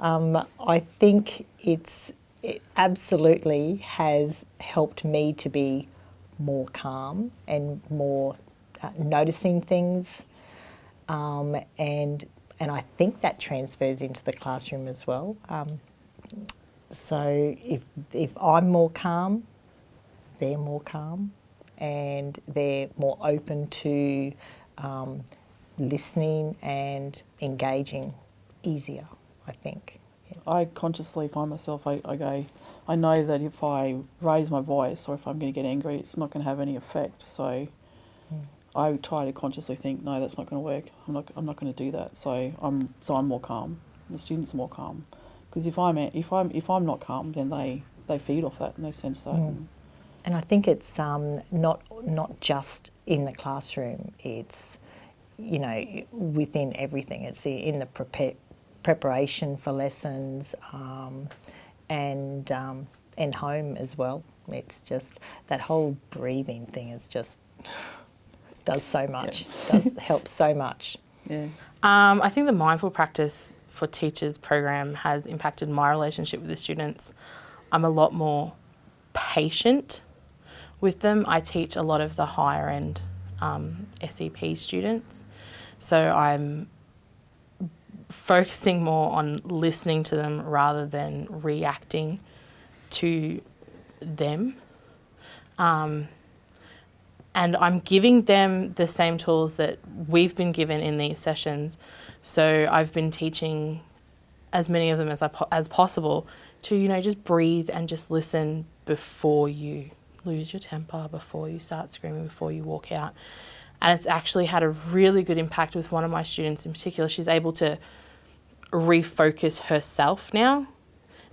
Um, I think it's it absolutely has helped me to be more calm and more uh, noticing things, um, and and I think that transfers into the classroom as well. Um, so if if I'm more calm, they're more calm, and they're more open to um, listening and engaging easier. I think. I consciously find myself, I, I go, I know that if I raise my voice or if I'm going to get angry, it's not going to have any effect. So mm. I try to consciously think, no, that's not going to work. I'm not, I'm not going to do that. So I'm, so I'm more calm. The students are more calm, because if I'm, if I'm, if I'm not calm, then they, they feed off that and they sense that. Mm. And I think it's um, not not just in the classroom. It's you know within everything. It's in the prepare preparation for lessons um, and um, and home as well. It's just that whole breathing thing is just does so much. Yeah. does help so much. Yeah. Um, I think the mindful practice for teachers program has impacted my relationship with the students. I'm a lot more patient with them. I teach a lot of the higher end um, SEP students, so I'm focusing more on listening to them rather than reacting to them. Um, and I'm giving them the same tools that we've been given in these sessions. So I've been teaching as many of them as, I po as possible to, you know, just breathe and just listen before you lose your temper, before you start screaming, before you walk out. And it's actually had a really good impact with one of my students in particular. She's able to refocus herself now.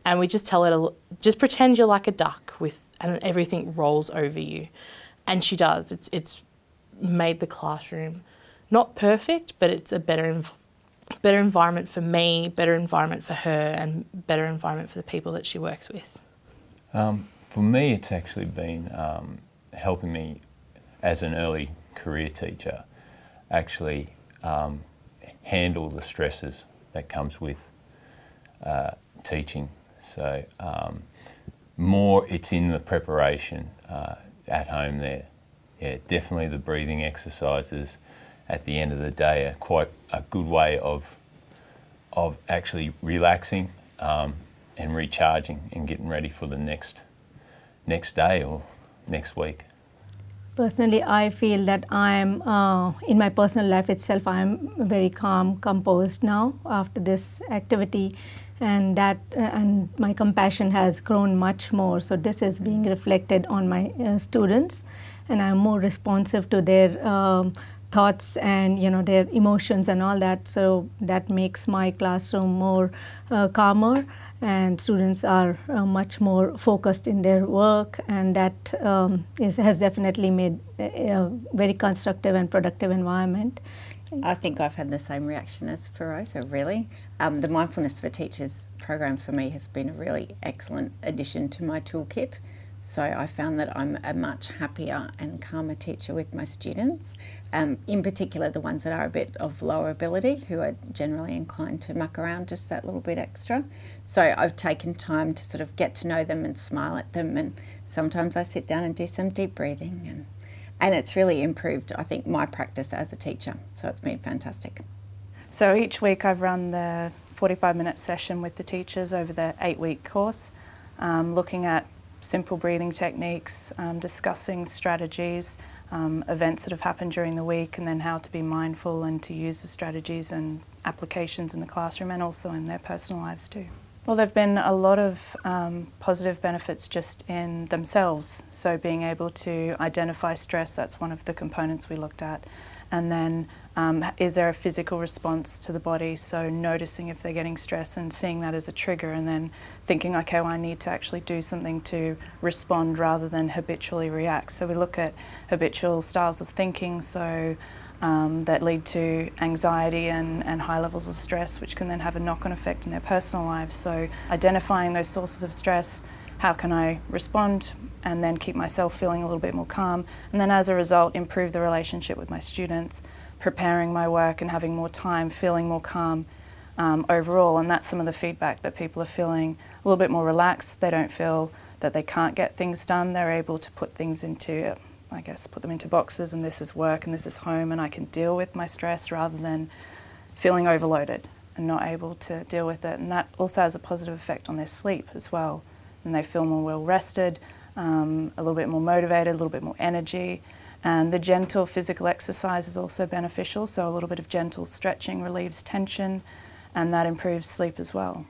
And we just tell her just pretend you're like a duck with, and everything rolls over you. And she does. It's, it's made the classroom not perfect, but it's a better, better environment for me, better environment for her, and better environment for the people that she works with. Um, for me, it's actually been um, helping me as an early career teacher actually um, handle the stresses that comes with uh, teaching. So um, more it's in the preparation uh, at home there. Yeah, definitely the breathing exercises at the end of the day are quite a good way of of actually relaxing um, and recharging and getting ready for the next next day or next week. Personally, I feel that I'm, uh, in my personal life itself, I'm very calm, composed now after this activity and that uh, and my compassion has grown much more. So this is being reflected on my uh, students and I'm more responsive to their um, thoughts and you know their emotions and all that. So that makes my classroom more uh, calmer and students are uh, much more focused in their work and that um, is, has definitely made a, a, very constructive and productive environment. I think I've had the same reaction as Feroza, really. Um, the Mindfulness for Teachers program for me has been a really excellent addition to my toolkit. So I found that I'm a much happier and calmer teacher with my students, um, in particular the ones that are a bit of lower ability, who are generally inclined to muck around just that little bit extra. So I've taken time to sort of get to know them and smile at them and sometimes I sit down and do some deep breathing and, and it's really improved, I think, my practice as a teacher. So it's been fantastic. So each week I've run the 45 minute session with the teachers over the eight week course, um, looking at simple breathing techniques, um, discussing strategies, um, events that have happened during the week and then how to be mindful and to use the strategies and applications in the classroom and also in their personal lives too. Well, there have been a lot of um, positive benefits just in themselves. So being able to identify stress, that's one of the components we looked at. And then um, is there a physical response to the body? So noticing if they're getting stress and seeing that as a trigger and then thinking, okay, well, I need to actually do something to respond rather than habitually react. So we look at habitual styles of thinking, so um, that lead to anxiety and, and high levels of stress, which can then have a knock-on effect in their personal lives. So identifying those sources of stress, how can I respond and then keep myself feeling a little bit more calm, and then as a result improve the relationship with my students preparing my work and having more time, feeling more calm, um, overall. And that's some of the feedback that people are feeling a little bit more relaxed. They don't feel that they can't get things done. They're able to put things into, I guess, put them into boxes and this is work and this is home and I can deal with my stress rather than feeling overloaded and not able to deal with it. And that also has a positive effect on their sleep as well. And they feel more well rested, um, a little bit more motivated, a little bit more energy. And the gentle physical exercise is also beneficial. So a little bit of gentle stretching relieves tension and that improves sleep as well.